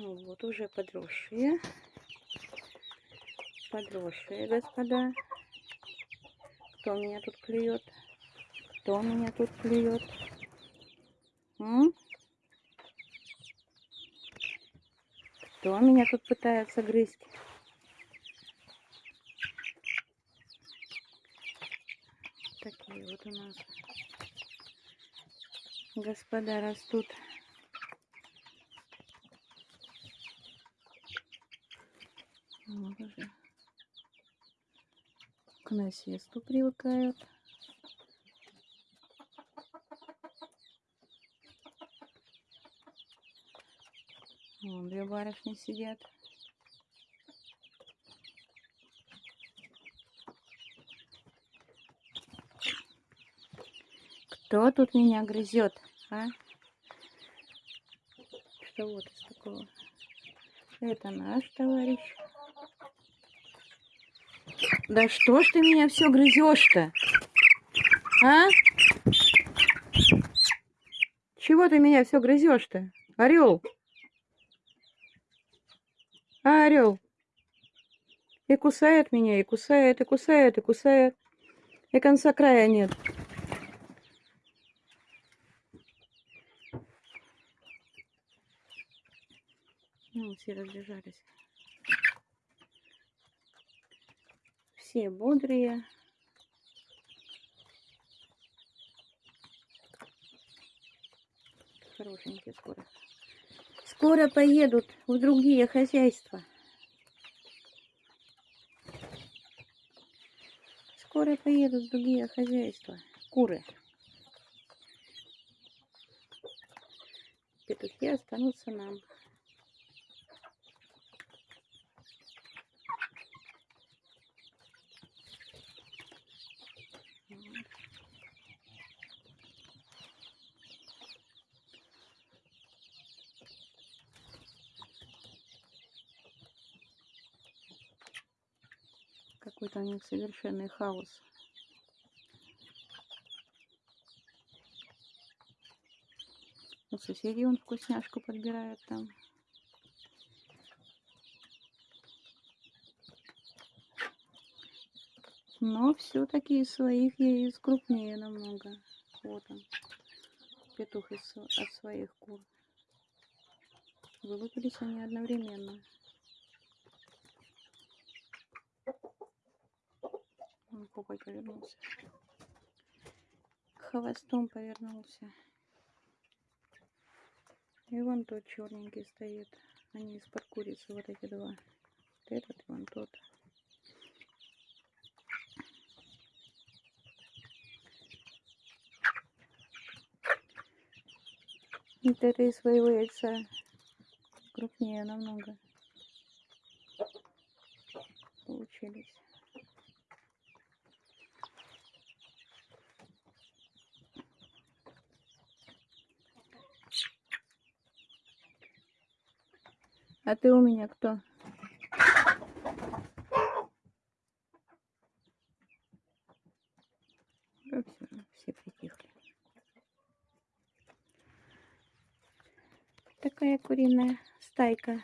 Ну вот уже подросшие. Подросшие, господа. Кто меня тут клюет? Кто меня тут клюет? М? Кто меня тут пытается грызть? Такие вот у нас господа растут. Вот уже к насесту привыкают. Вон две барышни сидят. Кто тут меня грызет, а? Что вот из такого? Это наш товарищ. Да что ж ты меня все грызешь-то? А? Чего ты меня все грызешь-то? Орел? А, орел? И кусает меня, и кусает, и кусает, и кусает. И конца края нет. Ну, все разбежались. Все бодрые. Хорошенькие скоро. Скоро поедут в другие хозяйства. Скоро поедут в другие хозяйства. Куры. Петухи останутся нам. Какой-то у них совершенный хаос. У соседей он вкусняшку подбирает там. Но все-таки из своих яиц крупнее намного. Вот он, петух из, от своих кур. Вылупились они одновременно. Он попой повернулся. Хвостом повернулся. И вон тот черненький стоит. Они из-под курицы, вот эти два. Вот этот вон тот. Вот это из своего яйца крупнее намного получились. А ты у меня кто? Ну, все, все притихли. Такая куриная стайка.